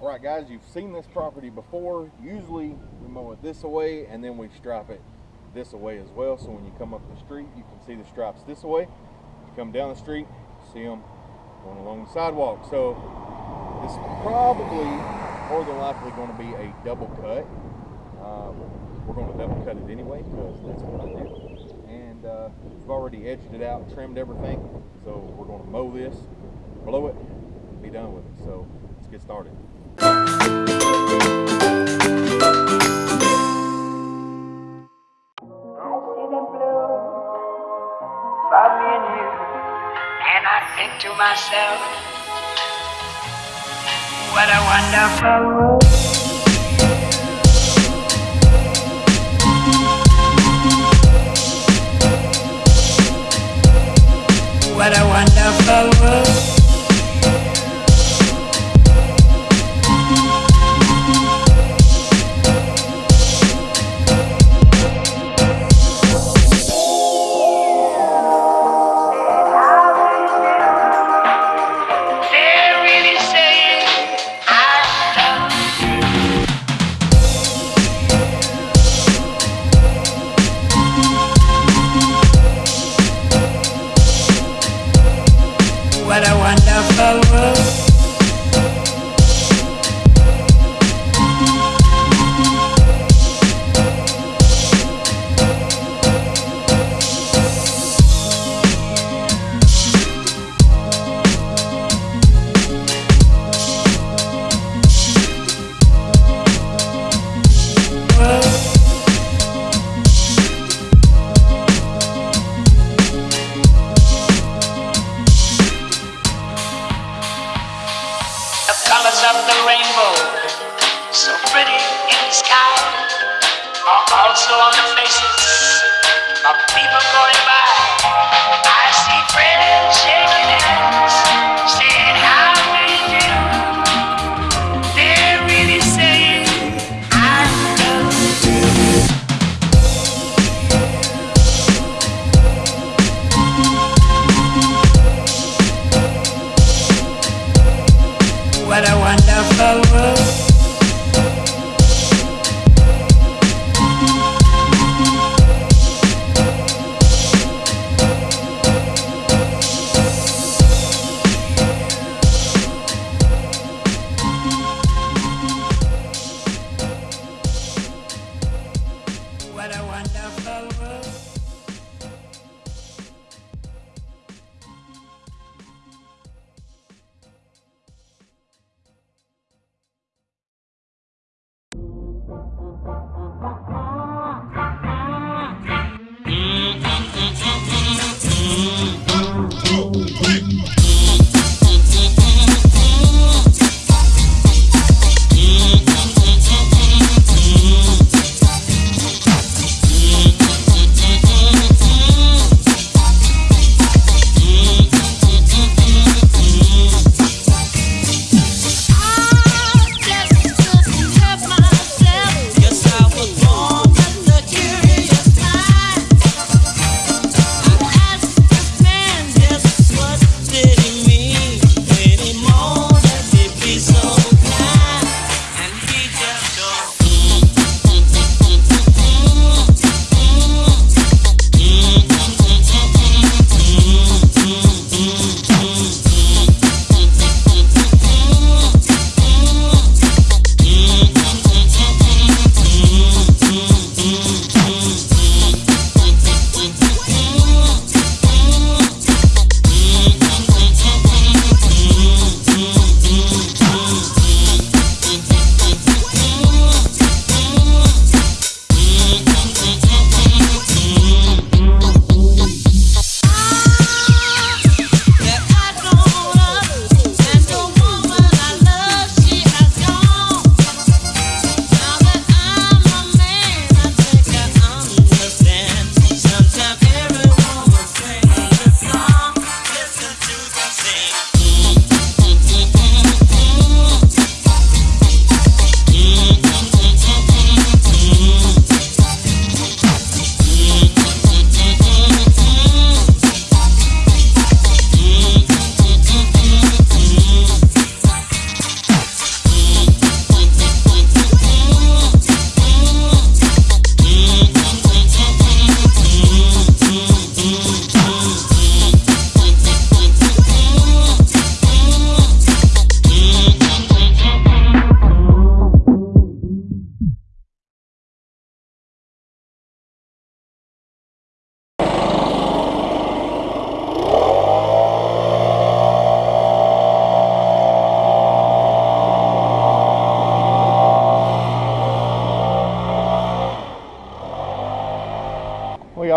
All right, guys, you've seen this property before. Usually we mow it this way and then we stripe it this way as well. So when you come up the street, you can see the stripes this way. You come down the street, see them going along the sidewalk. So this is probably more than likely going to be a double cut. Um, we're going to double cut it anyway because that's what I do. And uh, we've already edged it out, trimmed everything. So we're going to mow this, blow it, be done with it. So let's get started. And I think to myself, what a wonderful world. The rainbow, so pretty in the sky, are also on the faces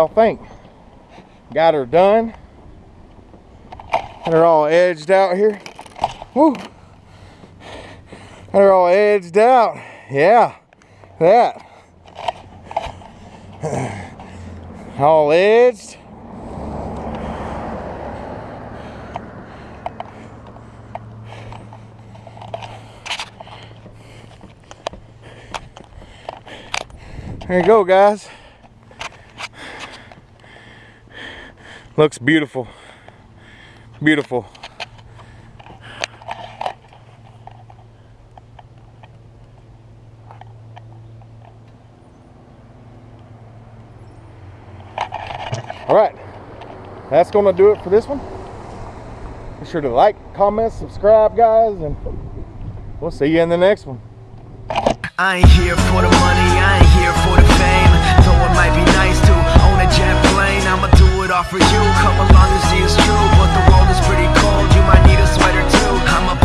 y'all think? Got her done. Her all edged out here. Woo. Her all edged out. Yeah, that. All edged. There you go, guys. Looks beautiful. Beautiful. All right, that's gonna do it for this one. Be sure to like, comment, subscribe, guys, and we'll see you in the next one. I ain't here for the money, I ain't here for the All for you. Come along and see it's true, but the world is pretty cold. You might need a sweater too. I'm a